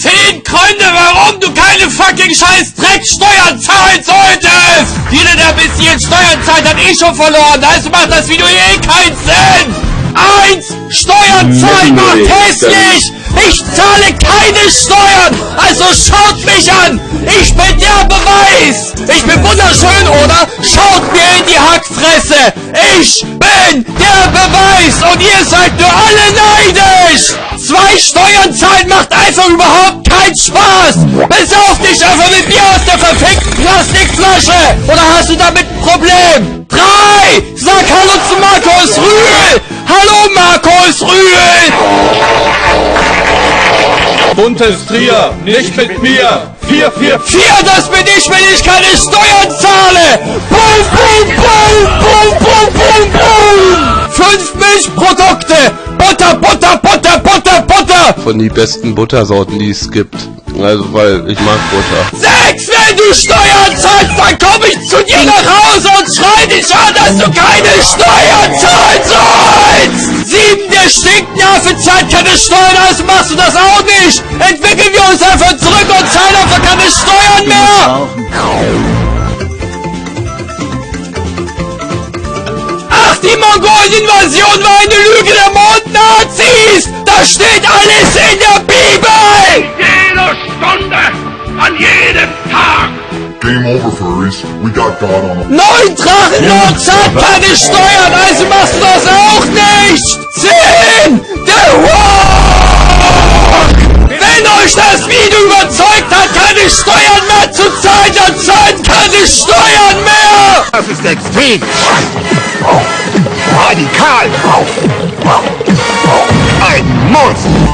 zehn Gründe, warum du keine fucking scheiß Drecksteuern zahlen solltest! Jeder, der bis hierhin Steuern zahlt, hat eh schon verloren. Also macht das Video eh keinen Sinn! Eins! Steuern zahlen macht hässlich! Ich zahle keine Steuern! Also schaut mich an! Ich bin der Beweis! Ich bin wunderschön, oder? Schaut mir in die Hackfresse! Ich bin der Beweis! Und ihr seid nur alle neidisch! Zwei Steuern zahlen macht einfach überhaupt keinen Spaß! Besauf dich einfach mit mir aus der verfickten Plastikflasche! Oder hast du damit ein Problem? Drei! Sag Hallo zu Markus Rühl! Hallo Markus Rühl! Buntes Trier, nicht mit mir. 444. Vier, das bin ich, wenn ich keine Steuern zahle! Boom, boom, boom, boom, boom, boom, boom! Fünf Milchprodukte! Von die besten Buttersorten, die es gibt. Also, weil ich mag Butter. Sechs, wenn du Steuern zahlst, dann komm ich zu dir nach Hause und schrei dich an, dass du keine Steuern zahlen sollst! Sieben, der Stinknerve zahlt keine Steuern, also machst du das auch nicht! Entwickeln wir uns einfach zurück und zahlen einfach keine Steuern mehr! Ach, die Mongolen-Invasion war eine! Das steht alles in der Bibel! jeder Stunde, an jedem Tag. Game over, furries. We got God on the Neun Drachenlord zahlt keine Steuern, also machst du das auch nicht! Zehn! Der Walk! Wenn euch das Video überzeugt hat, keine Steuern mehr zu zahlen, dann zahlt keine Steuern mehr! Das ist extrem. Radikal. Ein Muss.